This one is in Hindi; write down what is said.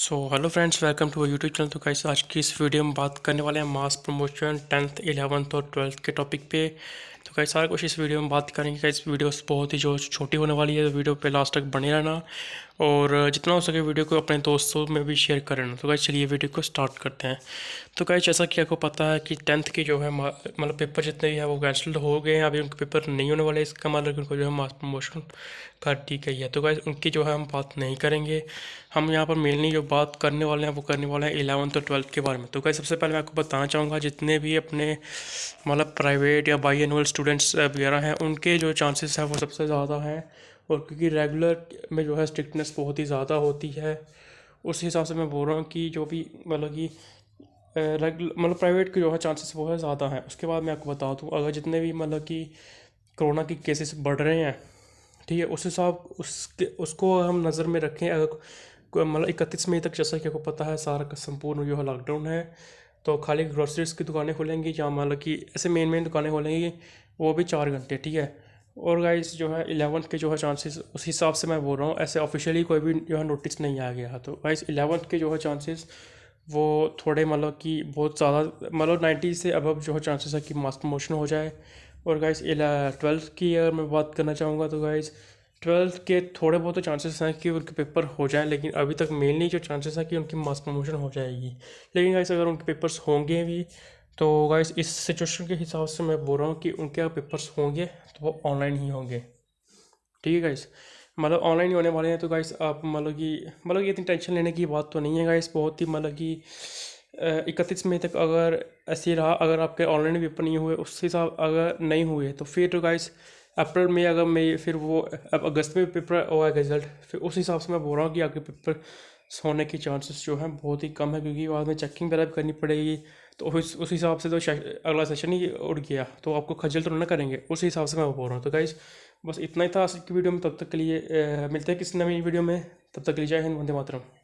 So hello friends welcome to YouTube channel तो कैसे आज की इस वीडियो में बात करने वाले हैं मास प्रमोशन टेंथ इलेवंथ और ट्वेल्थ के टॉपिक पे। तो कैसे सारा कुछ इस वीडियो में बात करेंगे। इस वीडियो बहुत ही जो छोटी होने वाली है तो वीडियो पे लास्ट तक बने रहना। और जितना हो सके वीडियो को अपने दोस्तों में भी शेयर करें तो गाइस चलिए वीडियो को स्टार्ट करते हैं। तो गाइस जैसा कि आपको पता है कि टेंथ की जो है मतलब पेपर जितने भी है, वो कैंसिल हो गए हैं। अभी उनके पेपर नहीं होने वाले इसका मतलब उनको जो है मास प्रमोशन कर दी गई है। तो गाइस उनकी जो है हम बात नहीं करेंगे। हम यहाँ पर मेनली जो बात करने वाले हैं, वो करने वाले हैं इलेवंथ और ट्वेल्थ के बारे में। तो गाइस सबसे पहले मैं आपको बताना चाहूँगा, जितने भी अपने मतलब प्राइवेट या बाई एनुअल स्टूडेंट्स वगैरह हैं, उनके जो चांसेस हैं वो सबसे ज़्यादा हैं और क्योंकि रेगुलर में जो है स्ट्रिक्टनेस बहुत ही ज़्यादा होती है। उस हिसाब से मैं बोल रहा हूँ कि जो भी मतलब कि रेगुलर मतलब प्राइवेट के जो है चांसेस वो है ज़्यादा हैं। उसके बाद मैं आपको बता दूँ, अगर जितने भी मतलब कि कोरोना के केसेस बढ़ रहे हैं, ठीक है, उस हिसाब उसके, उसको हम नज़र में रखें। अगर मतलब इकतीस मई तक जैसा कि आपको पता है, सारा का संपूर्ण जो है लॉकडाउन है। तो खाली ग्रोसरीज की दुकानें खुलेंगी या मतलब कि ऐसे मेन मेन दुकानें खुलेंगी, वो भी चार घंटे, ठीक है? और गाइस जो है इलेवंथ के जो है चांसेस उस हिसाब से मैं बोल रहा हूँ, ऐसे ऑफिशियली कोई भी जो है नोटिस नहीं आ गया। तो गाइस इलेवंथ के जो है चांसेस वो थोड़े मतलब कि बहुत ज़्यादा मतलब नाइन्टी से अब जो है चांसेस है कि मास प्रमोशन हो जाए। और गाइस ट्वेल्थ की अगर मैं बात करना चाहूँगा तो गाइस ट्वेल्थ के थोड़े बहुत तो चांसेस हैं कि उनके पेपर हो जाएँ, लेकिन अभी तक मेनली जो चांसेस हैं कि उनकी मास प्रमोशन हो जाएगी। लेकिन गाइस अगर उनके पेपर्स होंगे भी तो गाइस इस सिचुएशन के हिसाब से मैं बोल रहा हूँ कि उनके अगर पेपर्स होंगे तो वो ऑनलाइन ही होंगे। ठीक है गाइस मतलब ऑनलाइन ही होने वाले हैं तो गाइस आप मतलब कि मतलब कि इतनी टेंशन लेने की बात तो नहीं है गाइस बहुत ही मतलब कि इकतीस मई तक अगर ऐसे रहा, अगर आपके ऑनलाइन पेपर नहीं हुए, उस हिसाब अगर नहीं हुए तो फिर तो गाइस अप्रैल में अगर मई फिर वो, अब अगस्त में पेपर होगा रिज़ल्ट फिर उस हिसाब से मैं बोल रहा हूँ कि आपके पेपर होने के चांसेस जो हैं बहुत ही कम है, क्योंकि बाद में चेकिंग वगैरह भी करनी पड़ेगी। तो उस उस हिसाब से तो अगला सेशन ही उड़ गया। तो आपको खजल तो ना करेंगे, उस हिसाब से मैं बोल रहा हूँ। तो गाइज़ बस इतना ही था आज की वीडियो में, तब तक के लिए मिलते हैं किसी नई वीडियो में। तब तक के लिए जय हिंद, वंदे मातरम।